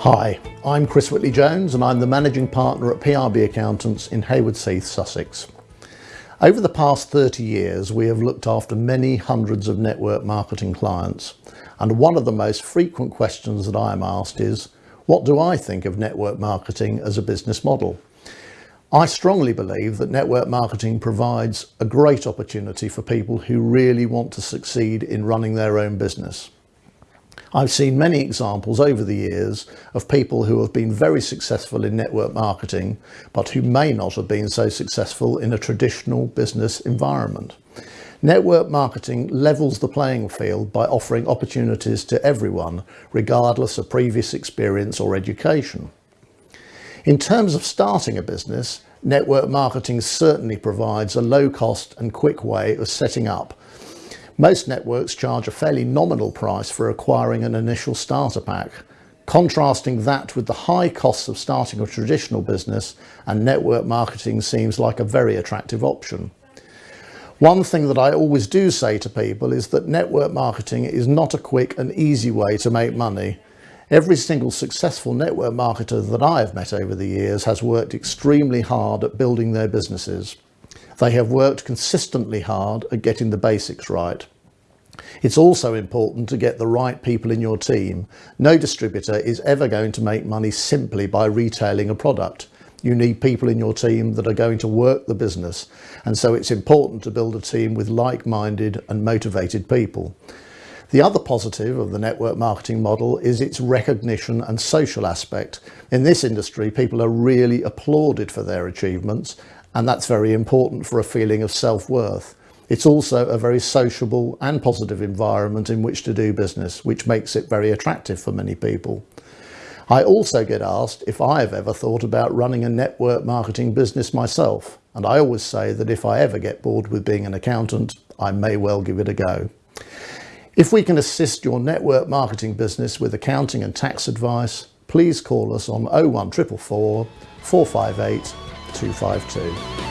Hi, I'm Chris Whitley Jones and I'm the Managing Partner at PRB Accountants in Haywards Heath, Sussex. Over the past 30 years, we have looked after many hundreds of network marketing clients. And one of the most frequent questions that I am asked is, what do I think of network marketing as a business model? I strongly believe that network marketing provides a great opportunity for people who really want to succeed in running their own business. I've seen many examples over the years of people who have been very successful in network marketing, but who may not have been so successful in a traditional business environment. Network marketing levels the playing field by offering opportunities to everyone, regardless of previous experience or education. In terms of starting a business, network marketing certainly provides a low cost and quick way of setting up most networks charge a fairly nominal price for acquiring an initial starter pack. Contrasting that with the high costs of starting a traditional business and network marketing seems like a very attractive option. One thing that I always do say to people is that network marketing is not a quick and easy way to make money. Every single successful network marketer that I have met over the years has worked extremely hard at building their businesses. They have worked consistently hard at getting the basics right. It's also important to get the right people in your team. No distributor is ever going to make money simply by retailing a product. You need people in your team that are going to work the business. And so it's important to build a team with like-minded and motivated people. The other positive of the network marketing model is its recognition and social aspect. In this industry, people are really applauded for their achievements and that's very important for a feeling of self-worth. It's also a very sociable and positive environment in which to do business, which makes it very attractive for many people. I also get asked if I have ever thought about running a network marketing business myself. And I always say that if I ever get bored with being an accountant, I may well give it a go. If we can assist your network marketing business with accounting and tax advice, please call us on 01444 458 252.